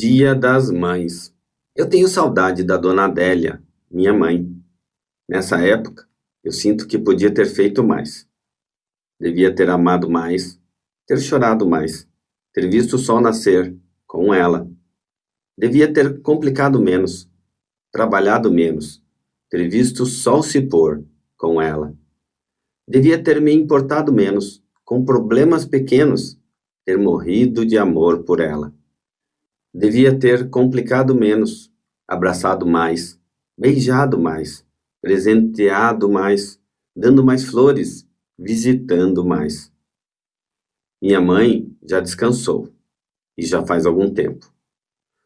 Dia das Mães. Eu tenho saudade da dona Adélia, minha mãe. Nessa época, eu sinto que podia ter feito mais. Devia ter amado mais, ter chorado mais, ter visto o sol nascer com ela. Devia ter complicado menos, trabalhado menos, ter visto o sol se pôr com ela. Devia ter me importado menos, com problemas pequenos, ter morrido de amor por ela. Devia ter complicado menos, abraçado mais, beijado mais, presenteado mais, dando mais flores, visitando mais. Minha mãe já descansou, e já faz algum tempo.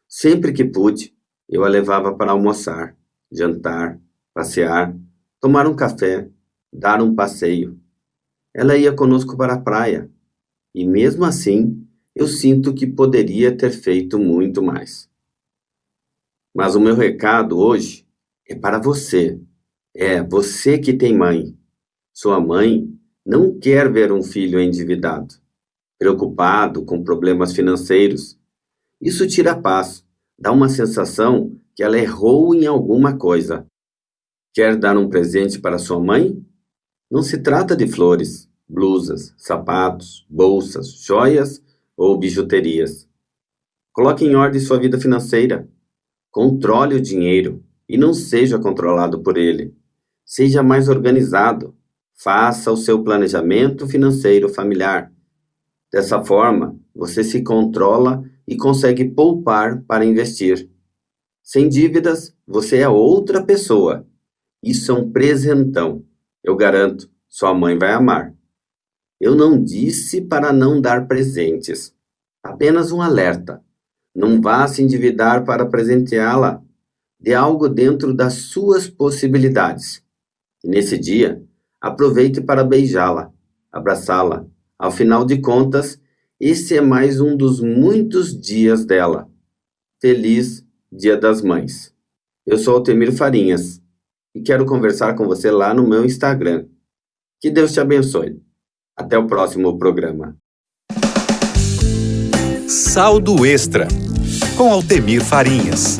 Sempre que pude, eu a levava para almoçar, jantar, passear, tomar um café, dar um passeio. Ela ia conosco para a praia, e mesmo assim eu sinto que poderia ter feito muito mais. Mas o meu recado hoje é para você. É você que tem mãe. Sua mãe não quer ver um filho endividado, preocupado com problemas financeiros. Isso tira paz, dá uma sensação que ela errou em alguma coisa. Quer dar um presente para sua mãe? Não se trata de flores, blusas, sapatos, bolsas, joias ou bijuterias. Coloque em ordem sua vida financeira. Controle o dinheiro e não seja controlado por ele. Seja mais organizado. Faça o seu planejamento financeiro familiar. Dessa forma, você se controla e consegue poupar para investir. Sem dívidas, você é outra pessoa. Isso é um presentão. Eu garanto, sua mãe vai amar. Eu não disse para não dar presentes. Apenas um alerta. Não vá se endividar para presenteá-la. Dê algo dentro das suas possibilidades. E nesse dia, aproveite para beijá-la, abraçá-la. Ao final de contas, esse é mais um dos muitos dias dela. Feliz Dia das Mães. Eu sou Altemir Farinhas e quero conversar com você lá no meu Instagram. Que Deus te abençoe. Até o próximo programa. Saldo Extra, com Altemir Farinhas.